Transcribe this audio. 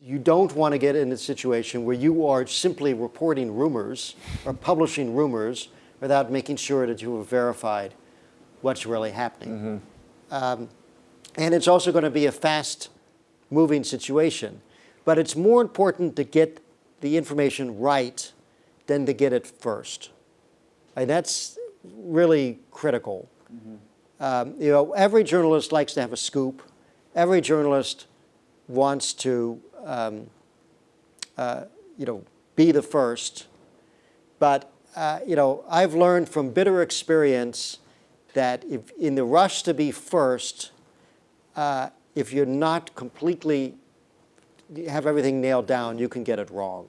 You don't want to get in a situation where you are simply reporting rumors or publishing rumors without making sure that you have verified what's really happening. Um, and it's also going to be a fast moving situation. But it's more important to get the information right than to get it first. And that's really critical. Um, you know, every journalist likes to have a scoop. Every journalist wants to, um, uh, you know, be the first. But uh, you know, I've learned from bitter experience that if in the rush to be first, uh, if you're not completely have everything nailed down, you can get it wrong.